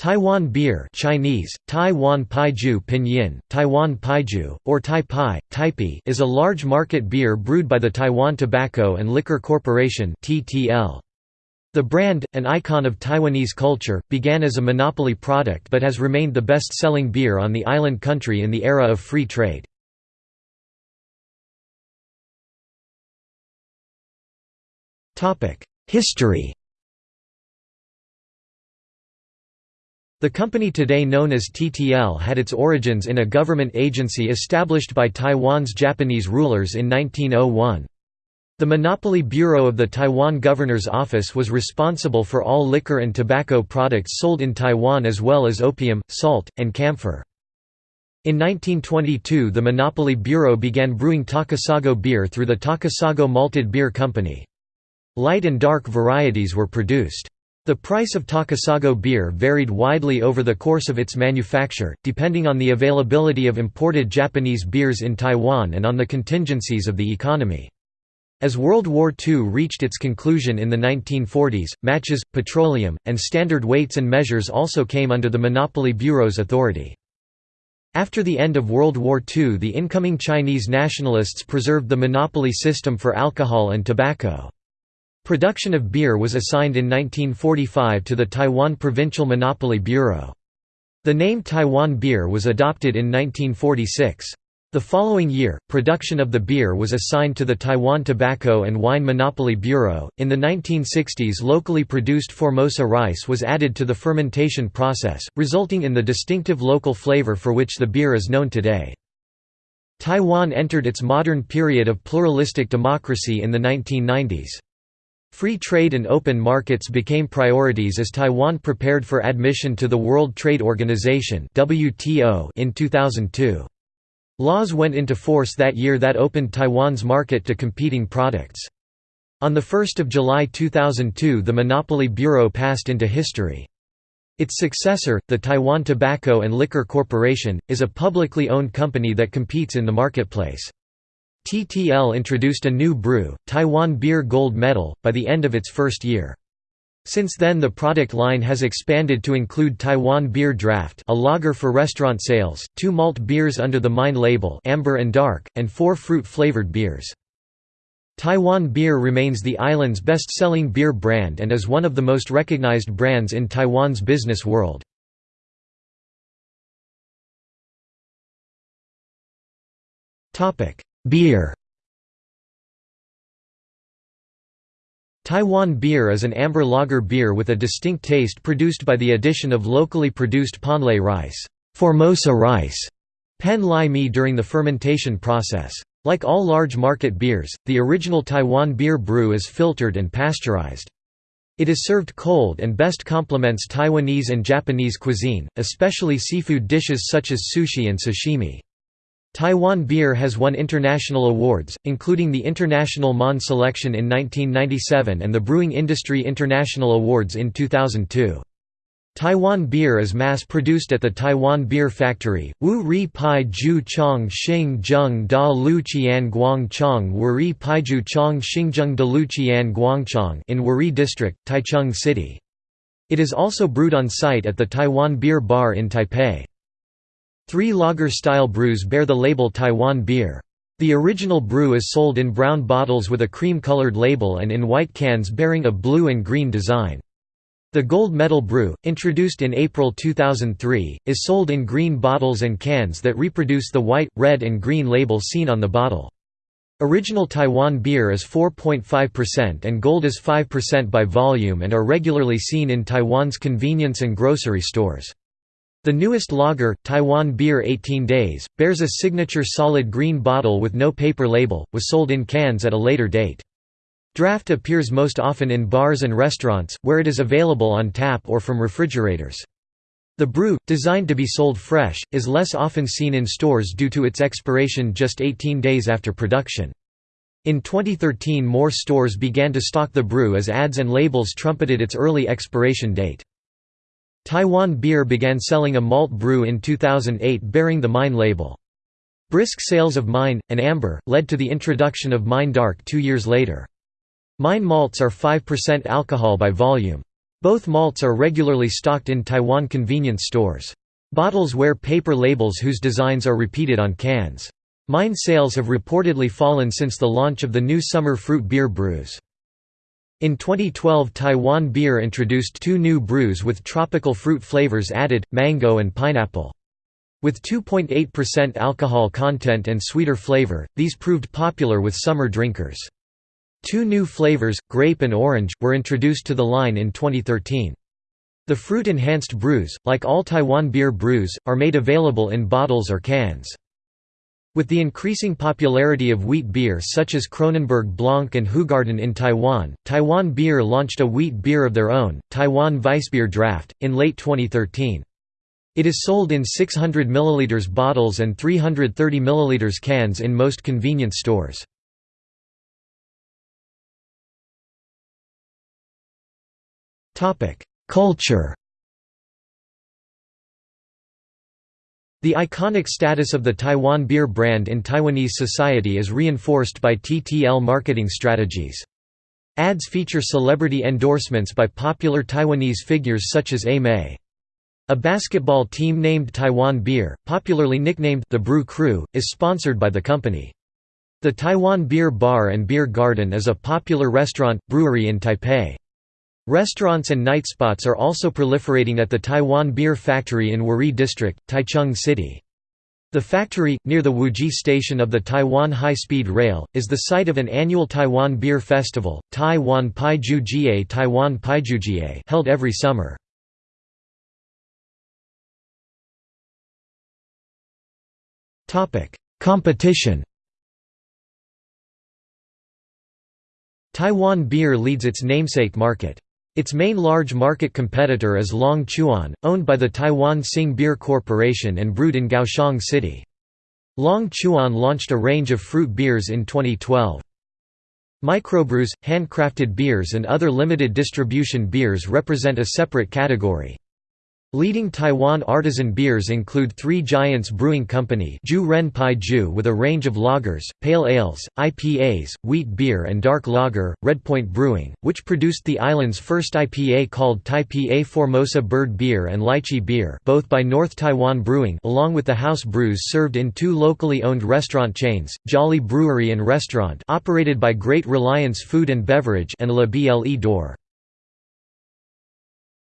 Taiwan beer Chinese, Taiwan Paiju Pinyin, Taiwan Paiju, or Tai Pai, Taipei is a large market beer brewed by the Taiwan Tobacco and Liquor Corporation The brand, an icon of Taiwanese culture, began as a monopoly product but has remained the best-selling beer on the island country in the era of free trade. History The company today known as TTL had its origins in a government agency established by Taiwan's Japanese rulers in 1901. The Monopoly Bureau of the Taiwan Governor's Office was responsible for all liquor and tobacco products sold in Taiwan as well as opium, salt, and camphor. In 1922 the Monopoly Bureau began brewing Takasago beer through the Takasago Malted Beer Company. Light and dark varieties were produced. The price of Takasago beer varied widely over the course of its manufacture, depending on the availability of imported Japanese beers in Taiwan and on the contingencies of the economy. As World War II reached its conclusion in the 1940s, matches, petroleum, and standard weights and measures also came under the Monopoly Bureau's authority. After the end of World War II the incoming Chinese nationalists preserved the monopoly system for alcohol and tobacco. Production of beer was assigned in 1945 to the Taiwan Provincial Monopoly Bureau. The name Taiwan beer was adopted in 1946. The following year, production of the beer was assigned to the Taiwan Tobacco and Wine Monopoly Bureau. In the 1960s, locally produced Formosa rice was added to the fermentation process, resulting in the distinctive local flavor for which the beer is known today. Taiwan entered its modern period of pluralistic democracy in the 1990s. Free trade and open markets became priorities as Taiwan prepared for admission to the World Trade Organization in 2002. Laws went into force that year that opened Taiwan's market to competing products. On 1 July 2002 the Monopoly Bureau passed into history. Its successor, the Taiwan Tobacco and Liquor Corporation, is a publicly owned company that competes in the marketplace. TTL introduced a new brew, Taiwan Beer Gold Medal, by the end of its first year. Since then the product line has expanded to include Taiwan Beer Draft a lager for restaurant sales, two malt beers under the Mine label amber and dark, and four fruit-flavored beers. Taiwan Beer remains the island's best-selling beer brand and is one of the most recognized brands in Taiwan's business world. Beer Taiwan beer is an amber lager beer with a distinct taste produced by the addition of locally produced ponlai rice, Formosa rice, pen lai mi during the fermentation process. Like all large market beers, the original Taiwan beer brew is filtered and pasteurized. It is served cold and best complements Taiwanese and Japanese cuisine, especially seafood dishes such as sushi and sashimi. Taiwan beer has won international awards, including the International Monde Selection in 1997 and the Brewing Industry International Awards in 2002. Taiwan beer is mass-produced at the Taiwan Beer Factory, Wu Ri Pai Ju Chong Xing Zheng Da Lu Qian Guang Chong Wuri Paiju Chong Xingzheng Da Lu Qian Guangchong in Wuri District, Taichung City. It is also brewed on site at the Taiwan Beer Bar in Taipei. Three lager-style brews bear the label Taiwan beer. The original brew is sold in brown bottles with a cream-colored label and in white cans bearing a blue and green design. The Gold Medal Brew, introduced in April 2003, is sold in green bottles and cans that reproduce the white, red and green label seen on the bottle. Original Taiwan beer is 4.5% and gold is 5% by volume and are regularly seen in Taiwan's convenience and grocery stores. The newest lager, Taiwan Beer 18 Days, bears a signature solid green bottle with no paper label, was sold in cans at a later date. Draft appears most often in bars and restaurants, where it is available on tap or from refrigerators. The brew, designed to be sold fresh, is less often seen in stores due to its expiration just 18 days after production. In 2013 more stores began to stock the brew as ads and labels trumpeted its early expiration date. Taiwan Beer began selling a malt brew in 2008 bearing the Mine label. Brisk sales of Mine, and Amber, led to the introduction of Mine Dark two years later. Mine malts are 5% alcohol by volume. Both malts are regularly stocked in Taiwan convenience stores. Bottles wear paper labels whose designs are repeated on cans. Mine sales have reportedly fallen since the launch of the new summer fruit beer brews. In 2012 Taiwan Beer introduced two new brews with tropical fruit flavors added, mango and pineapple. With 2.8% alcohol content and sweeter flavor, these proved popular with summer drinkers. Two new flavors, grape and orange, were introduced to the line in 2013. The fruit-enhanced brews, like all Taiwan beer brews, are made available in bottles or cans. With the increasing popularity of wheat beer such as Kronenbourg Blanc and Hoegaarden in Taiwan, Taiwan Beer launched a wheat beer of their own, Taiwan Weissbier Draft, in late 2013. It is sold in 600 ml bottles and 330 ml cans in most convenience stores. Culture The iconic status of the Taiwan beer brand in Taiwanese society is reinforced by TTL marketing strategies. Ads feature celebrity endorsements by popular Taiwanese figures such as A Mei. A basketball team named Taiwan Beer, popularly nicknamed the Brew Crew, is sponsored by the company. The Taiwan Beer Bar and Beer Garden is a popular restaurant, brewery in Taipei. Restaurants and night spots are also proliferating at the Taiwan Beer Factory in Wuri District, Taichung City. The factory, near the Wuri station of the Taiwan High-Speed Rail, is the site of an annual Taiwan Beer Festival, Taiwan Paiju Jie Taiwan Paijujie held every summer. Competition Taiwan beer leads its namesake market. Its main large market competitor is Long Chuan, owned by the Taiwan Sing Beer Corporation and brewed in Kaohsiung City. Long Chuan launched a range of fruit beers in 2012. Microbrews, handcrafted beers and other limited distribution beers represent a separate category. Leading Taiwan artisan beers include Three Giants Brewing Company Ju Ren Pai Ju with a range of lagers, pale ales, IPAs, wheat beer and dark lager, Redpoint Brewing, which produced the island's first IPA called Taipei Formosa Bird Beer and Lychee Beer both by North Taiwan Brewing along with the house brews served in two locally owned restaurant chains, Jolly Brewery and Restaurant operated by Great Reliance Food and Beverage and La Ble d'Or.